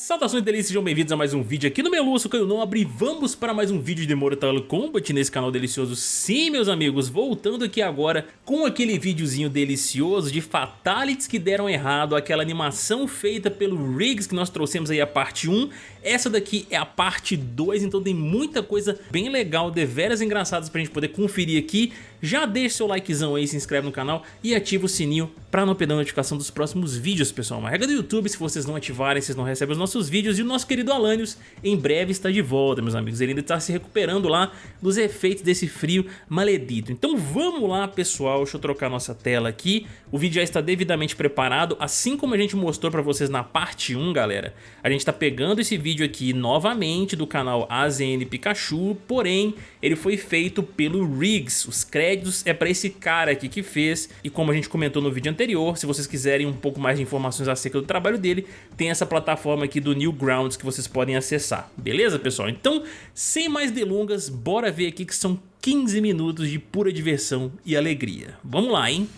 Saudações delícias, sejam bem-vindos a mais um vídeo aqui no Meluço Caio Nobre Vamos para mais um vídeo de Mortal Kombat nesse canal delicioso. Sim, meus amigos, voltando aqui agora com aquele videozinho delicioso de Fatalities que deram errado Aquela animação feita pelo Riggs que nós trouxemos aí a parte 1 Essa daqui é a parte 2, então tem muita coisa bem legal, deveras engraçadas pra gente poder conferir aqui. Já deixa seu likezão aí, se inscreve no canal e ativa o sininho pra não perder a notificação dos próximos vídeos, pessoal. Uma regra do YouTube, se vocês não ativarem, vocês não recebem os nossos nossos vídeos e o nosso querido Alanios em breve está de volta, meus amigos. Ele ainda está se recuperando lá dos efeitos desse frio maledito. Então vamos lá, pessoal. Deixa eu trocar nossa tela aqui. O vídeo já está devidamente preparado, assim como a gente mostrou para vocês na parte 1, galera. A gente está pegando esse vídeo aqui novamente do canal AZN Pikachu, porém ele foi feito pelo Riggs. Os créditos é para esse cara aqui que fez e como a gente comentou no vídeo anterior, se vocês quiserem um pouco mais de informações acerca do trabalho dele, tem essa plataforma aqui do Newgrounds que vocês podem acessar. Beleza, pessoal? Então, sem mais delongas, bora ver aqui que são 15 minutos de pura diversão e alegria. Vamos lá, hein?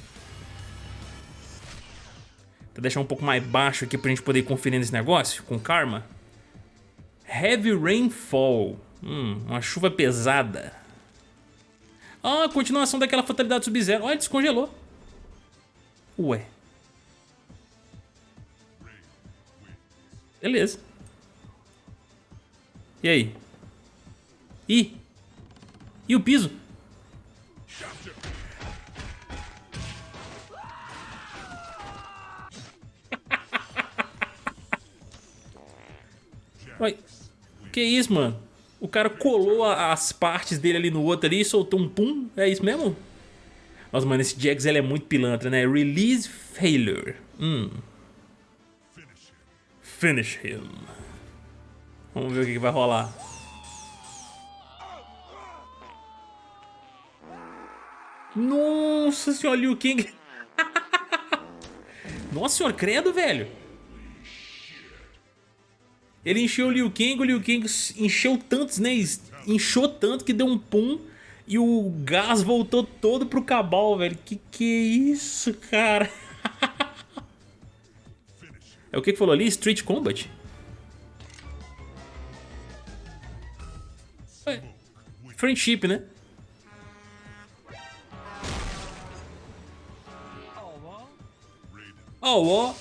Vou deixar um pouco mais baixo aqui pra gente poder ir conferindo esse negócio, com karma. Heavy Rainfall. Hum, uma chuva pesada. Ah, continuação daquela fatalidade Sub-Zero. Olha, descongelou. Ué. Beleza. E aí? Ih! E o piso? Uai, que isso, mano? O cara colou as partes dele ali no outro ali e soltou um pum? É isso mesmo? Nossa, mano, esse Jax ele é muito pilantra, né? Release Failure. Hum. Finish him. Vamos ver o que, vai rolar. Nossa senhora, Liu Kang. Nossa senhora, credo, velho. Ele encheu o Liu Kang, o Liu Kang encheu tantos, né? Inchou tanto que deu um pum e o gás voltou todo pro cabal, velho. Que que é isso, cara? É o que que falou ali? Street Combat? É. Friendship, né? Oh, ó.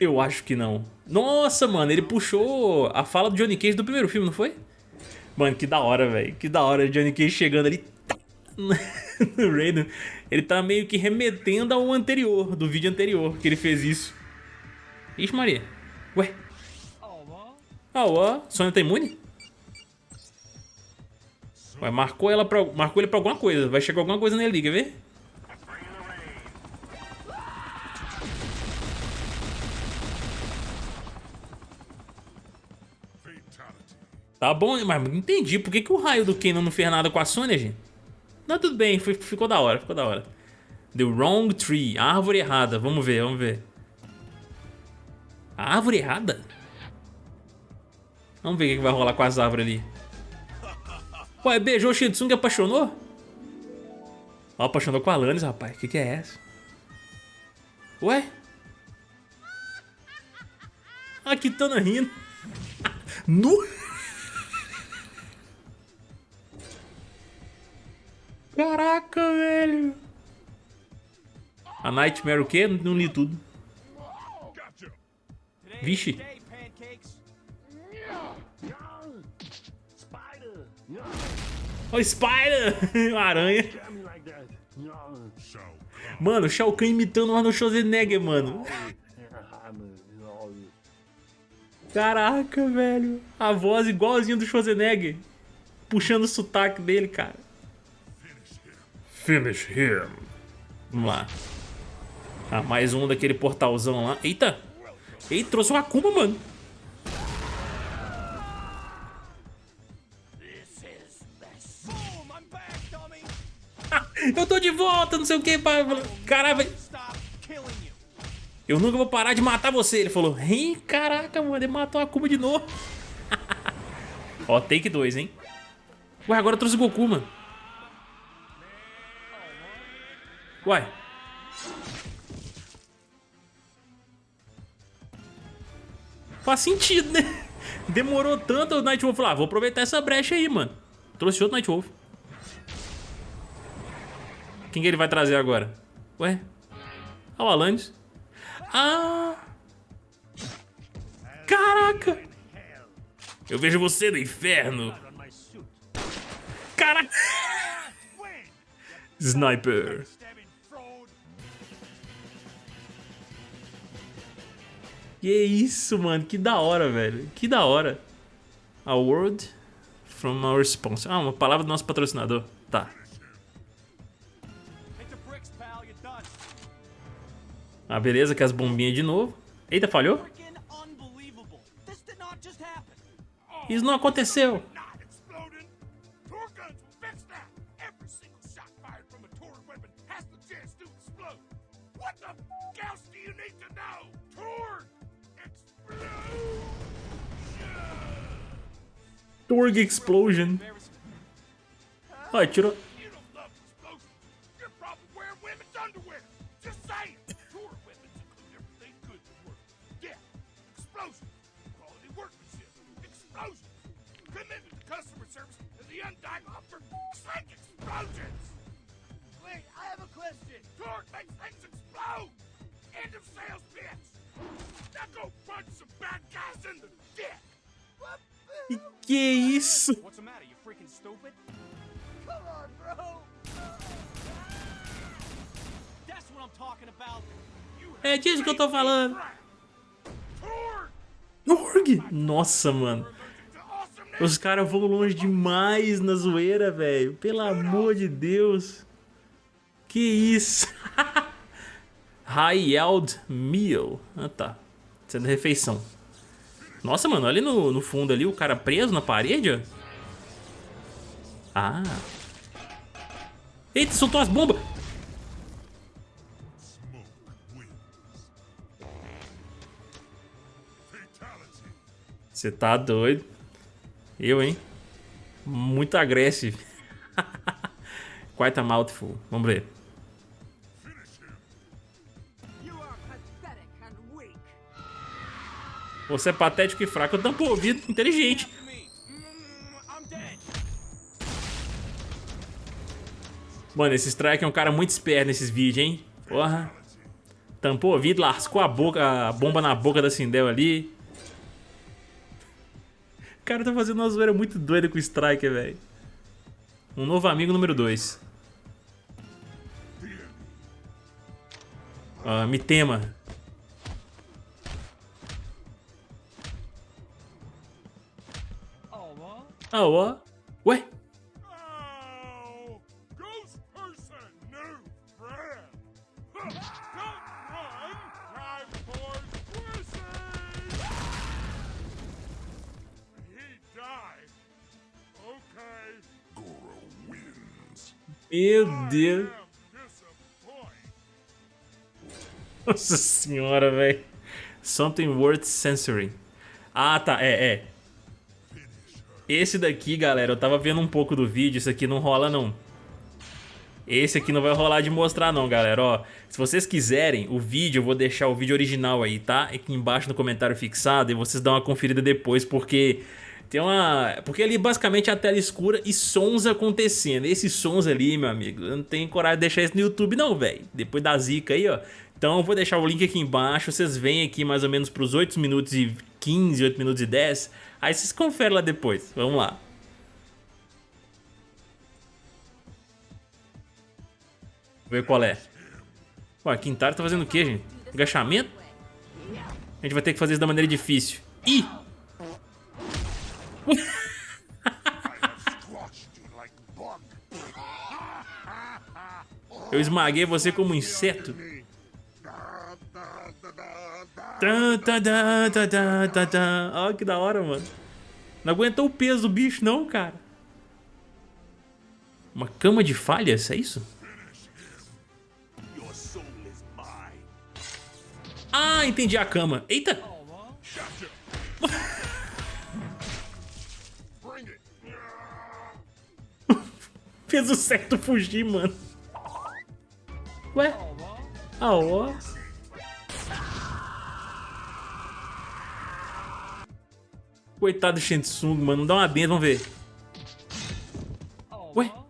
Eu acho que não. Nossa, mano, ele puxou a fala do Johnny Cage do primeiro filme, não foi? Mano, que da hora, velho. Que da hora, Johnny Cage chegando ali no Raiden. Ele tá meio que remetendo ao anterior, do vídeo anterior, que ele fez isso. Ixi, Maria. Ué. Ah, ó. Sônia tá imune? Ué, marcou, ela pra, marcou ele pra alguma coisa. Vai chegar alguma coisa nele quer ver? Tá bom, mas não entendi. Por que, que o raio do Kenan não fez nada com a Sônia, gente? Não, tudo bem, foi, ficou da hora, ficou da hora. The wrong tree, árvore errada. Vamos ver, vamos ver. A árvore errada? Vamos ver o que vai rolar com as árvores ali. Ué, beijou o Shitsung e apaixonou? Ó, apaixonou com a Alanis, rapaz. O que, que é essa? Ué? A ah, Kitana rindo. nu? Caraca, velho. A Nightmare o quê? Não li tudo. Vixe. O oh, Spider! Aranha. Mano, Shao Kahn imitando o Arnold Schwarzenegger, mano. Caraca, velho. A voz igualzinha do Schwarzenegger. Puxando o sotaque dele, cara. Finish him. Vamos lá. Ah, mais um daquele portalzão lá. Eita! Eita, trouxe uma Akuma, mano. eu tô de volta, não sei o que. Caralho, Eu nunca vou parar de matar você. Ele falou, hein, caraca, mano, ele matou a Akuma de novo. Ó, take 2, hein. Ué, agora trouxe o Goku, mano. Uai. Faz sentido, né? Demorou tanto o Nightwolf lá. Ah, vou aproveitar essa brecha aí, mano. Trouxe outro Nightwolf. Quem que ele vai trazer agora? Ué? Ah, o Alanis. Ah! Caraca! Eu vejo você no inferno. Caraca! Sniper. Que isso, mano. Que da hora, velho. Que da hora. A word from our sponsor. Ah, uma palavra do nosso patrocinador. Tá. Ah, beleza, que as bombinhas de novo. Eita, falhou? Isso não aconteceu. Torg Explosion. Ó, tirou... Wait, I have a question. Torque makes things explode. End of sales pitch. Now go punch some bad guys in the dick. E que isso? Talking about. É disso que eu tô falando. Torg! Nossa, mano. Os caras vão longe demais na zoeira, velho. Pelo amor de Deus. Que isso? High Yield Meal. Ah, tá. Sendo refeição. Nossa, mano, olha no, no fundo ali o cara preso na parede. Ah. Eita, soltou as bombas. Você tá doido. Eu, hein? Muito agressivo. Quite a mouthful. Vamos ver. Você é patético e fraco. Eu tampo o ouvido. Inteligente. Mano, esse Strike é um cara muito esperto nesses vídeos, hein? Porra. Tampou o ouvido, lascou a boca, a bomba na boca da Sindel ali. O cara tá fazendo uma zoeira muito doida com o Striker, velho. Um novo amigo número 2. Uh, ah, me tema. Ah, ó. Ué? Meu Deus. Nossa senhora, velho. Something worth censoring. Ah, tá. É, é. Esse daqui, galera, eu tava vendo um pouco do vídeo, isso aqui não rola não. Esse aqui não vai rolar de mostrar não, galera, ó. Se vocês quiserem o vídeo, eu vou deixar o vídeo original aí, tá? Aqui embaixo no comentário fixado e vocês dão uma conferida depois, porque... Tem uma... Porque ali basicamente é a tela escura e sons acontecendo. Esses sons ali, meu amigo, eu não tenho coragem de deixar isso no YouTube não, velho. Depois da zica aí, ó. Então vou deixar o link aqui embaixo, vocês vêm aqui mais ou menos pros 8 minutos e 15, 8 minutos e 10 Aí vocês conferem lá depois. Vamos lá. Ver qual é. Ué, Quintaro tá fazendo o que, gente? Agachamento? A gente vai ter que fazer isso da maneira difícil. Ih! Eu esmaguei você como um inseto. Olha que da hora, mano. Não aguentou o peso do bicho, não, cara. Uma cama de falhas, é isso? Ah, entendi a cama. Eita! Fez o certo fugir, mano. Ué? Ah, ó. Coitado do Shensung, mano. Não dá uma benção, vamos ver. Ué?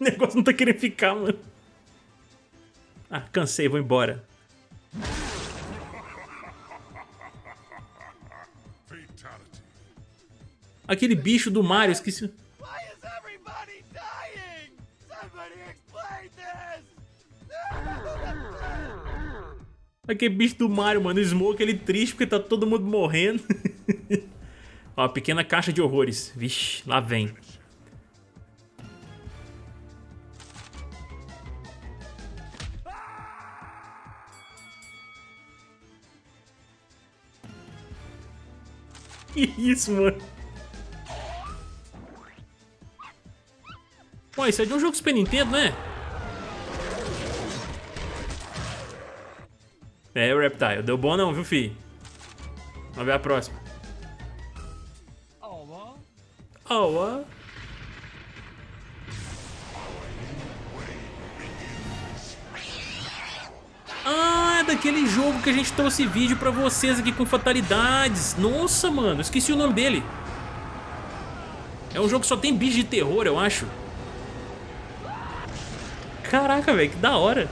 O negócio não tá querendo ficar, mano. Ah, cansei, vou embora. Fatality. Aquele bicho do Mario, esqueci. Aquele bicho do Mario, mano. O Smoke, ele triste porque tá todo mundo morrendo. Ó, pequena caixa de horrores. Vixe, lá vem. Que isso, mano? Pô, isso é de um jogo Super Nintendo, né? É, o Reptile. Deu bom não, viu, fi? Vamos ver a próxima. Oh, what? Ah, é daquele jogo que a gente trouxe vídeo pra vocês aqui com fatalidades. Nossa, mano, esqueci o nome dele. É um jogo que só tem bicho de terror, eu acho. Caraca, velho, que da hora.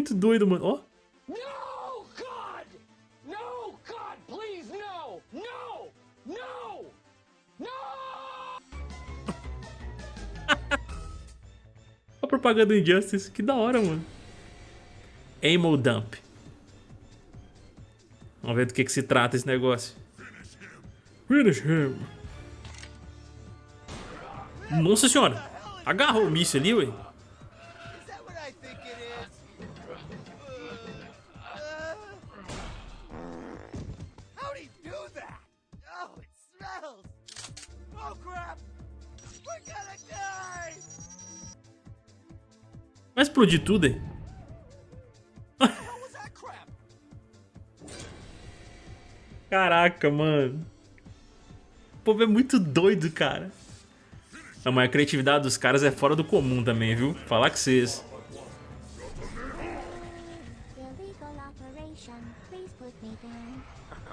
Muito doido, mano. Ó. No, God! No, God, please, no! No! No! No! A propaganda Injustice, que da hora, mano. Ammo Dump. Vamos ver do que, que se trata esse negócio. Finish him. Nossa senhora. Agarrou o míssil ali, ué. Smells! Oh crap! We're gonna die! Vai explodir tudo, hein? Caraca, mano. O povo é muito doido, cara. Não, mas a criatividade dos caras é fora do comum também, viu? Falar com vocês.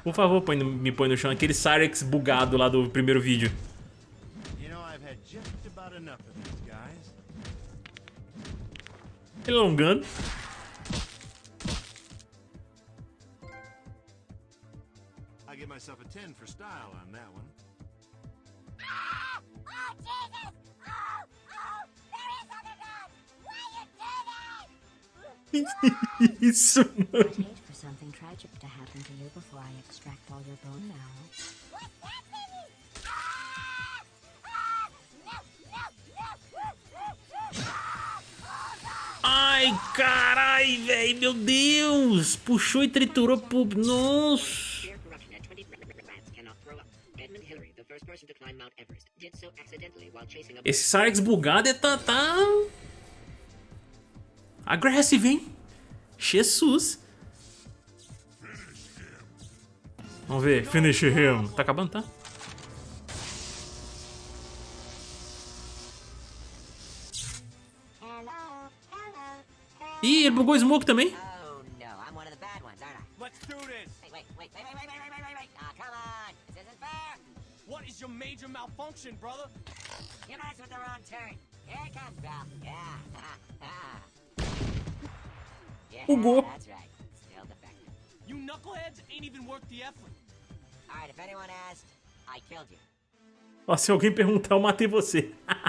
Por favor, põe me põe no chão aquele Cyrex bugado lá do primeiro vídeo. Ele alongando. I give myself a 10 for style on that one. Oh, Jesus! Oh, oh, there is underground! Why you do that? Isso, mano something tragic to happen to you before I extract all your bone marrow. What's happening? Ah! Ah! No, no, no, Ai, carai, velho, meu Deus! Puxou e triturou pro... Nossa! Esse Sarx bugado é tá, tá... Hein? Jesus! Vamos ver. Finish him. Tá acabando, tá? Ih, ele bugou o smoke também. major malfunction, You knuckleheads ain't even worth the effort. Alright, if anyone asked, I killed you. Ó, se alguém perguntar, eu matei você.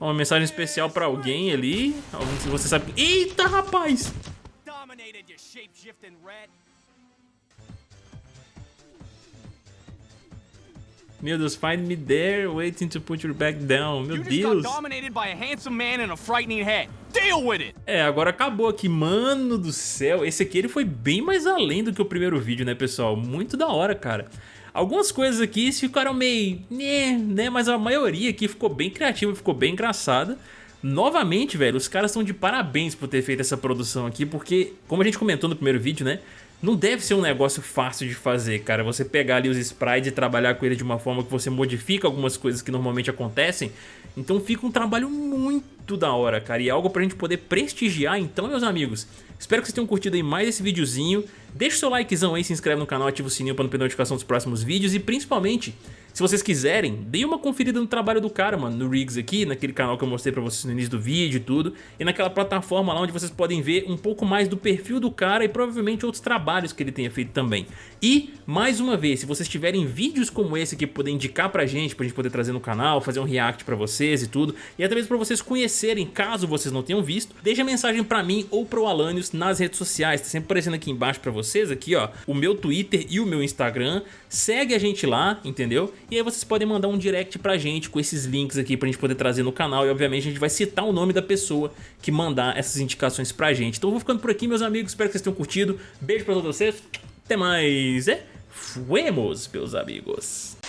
Uma mensagem especial pra alguém ali. Alguém que você sabe. Eita, rapaz! Dominated, you shape-shifting rat. Meu Deus, find me there, waiting to put your back down. Meu You just Deus. got dominated by a handsome man and a frightening head. Deal with it! É, agora acabou aqui. Mano do céu, esse aqui ele foi bem mais além do que o primeiro vídeo, né, pessoal? Muito da hora, cara. Algumas coisas aqui ficaram meio... né, né, mas a maioria aqui ficou bem criativa, ficou bem engraçada. Novamente, velho, os caras estão de parabéns por ter feito essa produção aqui, porque, como a gente comentou no primeiro vídeo, né? Não deve ser um negócio fácil de fazer, cara. Você pegar ali os sprites e trabalhar com ele de uma forma que você modifica algumas coisas que normalmente acontecem. Então fica um trabalho muito da hora, cara. E é algo pra gente poder prestigiar. Então, meus amigos, espero que vocês tenham curtido aí mais esse videozinho. Deixa o seu likezão aí, se inscreve no canal, ativa o sininho pra não perder notificação dos próximos vídeos. E principalmente, se vocês quiserem, deem uma conferida no trabalho do cara, mano, no Riggs aqui, naquele canal que eu mostrei pra vocês no início do vídeo e tudo, e naquela plataforma lá onde vocês podem ver um pouco mais do perfil do cara e provavelmente outros trabalhos que ele tenha feito também. E, mais uma vez, se vocês tiverem vídeos como esse aqui poder indicar pra gente, pra gente poder trazer no canal, fazer um react pra vocês e tudo, e até mesmo pra vocês conhecerem, caso vocês não tenham visto, deixa mensagem pra mim ou pro Alanios nas redes sociais, tá sempre aparecendo aqui embaixo pra vocês, aqui ó, o meu Twitter e o meu Instagram, segue a gente lá, entendeu? E aí vocês podem mandar um direct pra gente com esses links aqui pra gente poder trazer no canal e obviamente a gente vai citar o nome da pessoa que mandar essas indicações pra gente. Então eu vou ficando por aqui meus amigos, espero que vocês tenham curtido, beijo pra todos vocês, até mais, é? Fuemos, meus amigos!